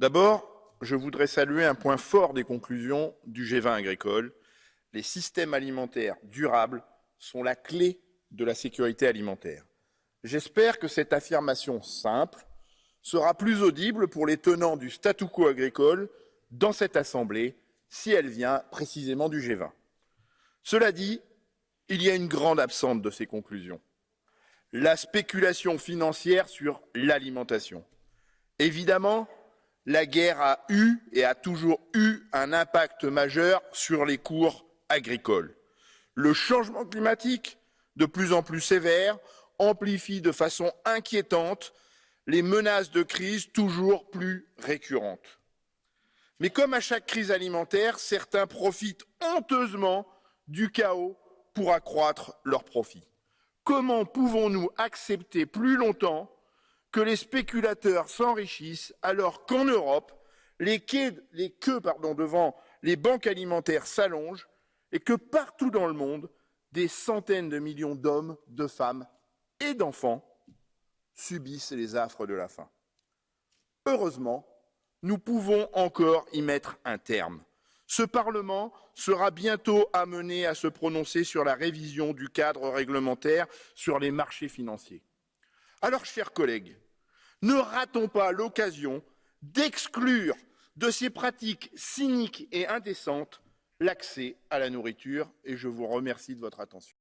D'abord, je voudrais saluer un point fort des conclusions du G20 agricole. Les systèmes alimentaires durables sont la clé de la sécurité alimentaire. J'espère que cette affirmation simple sera plus audible pour les tenants du statu quo agricole dans cette Assemblée si elle vient précisément du G20. Cela dit, il y a une grande absente de ces conclusions. La spéculation financière sur l'alimentation. Évidemment, la guerre a eu et a toujours eu un impact majeur sur les cours agricoles. Le changement climatique, de plus en plus sévère, amplifie de façon inquiétante les menaces de crise toujours plus récurrentes. Mais comme à chaque crise alimentaire, certains profitent honteusement du chaos pour accroître leurs profits. Comment pouvons-nous accepter plus longtemps que les spéculateurs s'enrichissent alors qu'en Europe, les, queues, devant les banques alimentaires s'allongent et que partout dans le monde, des centaines de millions d'hommes, de femmes et d'enfants subissent les affres de la faim. Heureusement, nous pouvons encore y mettre un terme. Ce Parlement sera bientôt amené à se prononcer sur la révision du cadre réglementaire sur les marchés financiers. Alors, chers collègues, ne ratons pas l'occasion d'exclure de ces pratiques cyniques et indécentes l'accès à la nourriture et je vous remercie de votre attention.